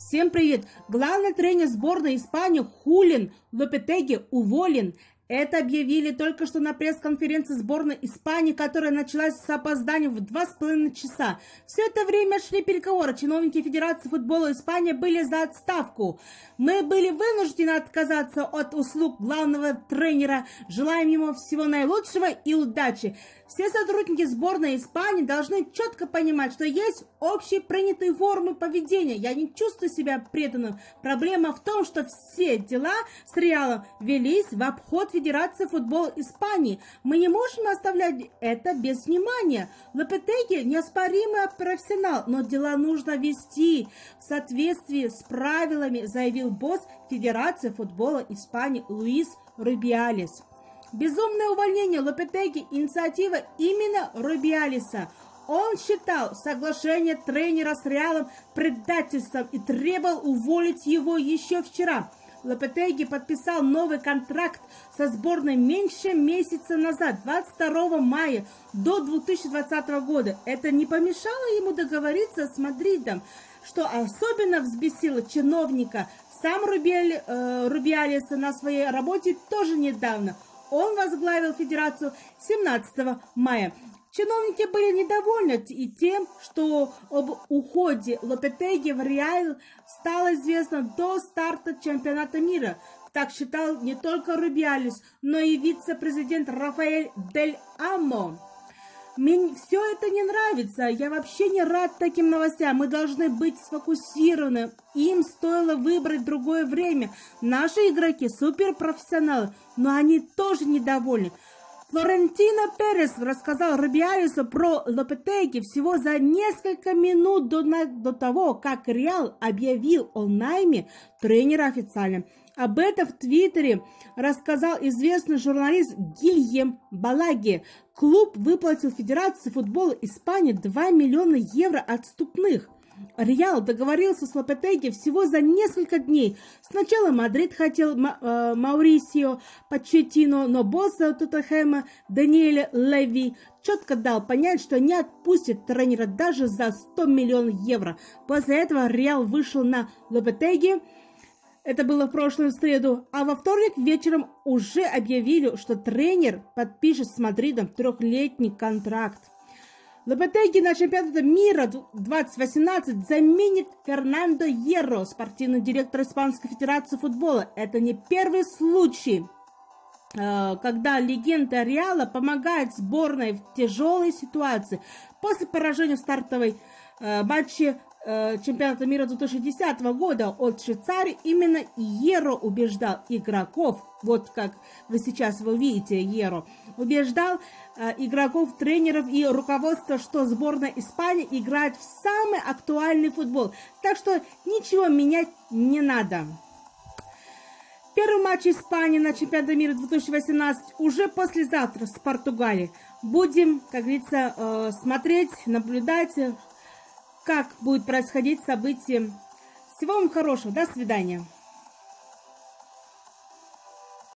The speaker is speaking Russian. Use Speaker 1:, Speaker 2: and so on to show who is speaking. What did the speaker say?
Speaker 1: Всем привет! Главный тренер сборной Испании Хулин Лопетеги уволен. Это объявили только что на пресс-конференции сборной Испании, которая началась с опозданием в два с половиной часа. Все это время шли переговоры. Чиновники Федерации футбола Испании были за отставку. Мы были вынуждены отказаться от услуг главного тренера. Желаем ему всего наилучшего и удачи. Все сотрудники сборной Испании должны четко понимать, что есть общие принятые формы поведения. Я не чувствую себя преданным. Проблема в том, что все дела с Реалом велись в обход Федерации футбола Испании. Мы не можем оставлять это без внимания. Лопетеги неоспоримый профессионал, но дела нужно вести в соответствии с правилами, заявил босс Федерации футбола Испании Луис Рубиалес. Безумное увольнение Лопетеги – инициатива именно Рубиалиса. Он считал соглашение тренера с Реалом предательством и требовал уволить его еще вчера – Лопетеги подписал новый контракт со сборной меньше месяца назад, 22 мая до 2020 года. Это не помешало ему договориться с Мадридом, что особенно взбесило чиновника. Сам Рубиали, э, Рубиалис на своей работе тоже недавно. Он возглавил федерацию 17 мая. Чиновники были недовольны и тем, что об уходе Лопетеги в Реал стало известно до старта чемпионата мира. Так считал не только Рубиалис, но и вице-президент Рафаэль Дель Амо. Мне все это не нравится. Я вообще не рад таким новостям. Мы должны быть сфокусированы. Им стоило выбрать другое время. Наши игроки суперпрофессионалы, но они тоже недовольны. Флорентино Перес рассказал Рубиалису про Лопетеги всего за несколько минут до, до того, как Реал объявил о найме тренера официально. Об этом в Твиттере рассказал известный журналист Гильем Балаге. Клуб выплатил Федерации футбола Испании 2 миллиона евро отступных – Реал договорился с Лопетеги всего за несколько дней. Сначала Мадрид хотел э, Маурисио Почеттино, но босс Тоттенхэма Даниэль Леви четко дал понять, что не отпустит тренера даже за 100 миллионов евро. После этого Реал вышел на Лопетеги. Это было в прошлую среду. А во вторник вечером уже объявили, что тренер подпишет с Мадридом трехлетний контракт. Лопетеги на чемпионате мира 2018 заменит Фернандо Ерро, спортивный директор Испанской Федерации футбола. Это не первый случай, э, когда легенда Реала помогает сборной в тяжелой ситуации. После поражения в стартовой э, матче чемпионата мира 2010 года от Швейцарии именно Еро убеждал игроков, вот как вы сейчас вы видите Еро, убеждал э, игроков, тренеров и руководства, что сборная Испании играет в самый актуальный футбол. Так что ничего менять не надо. Первый матч Испании на чемпионате мира 2018 уже послезавтра с Португалией. Будем, как говорится, э, смотреть, наблюдать, как будет происходить событие. Всего вам хорошего. До свидания.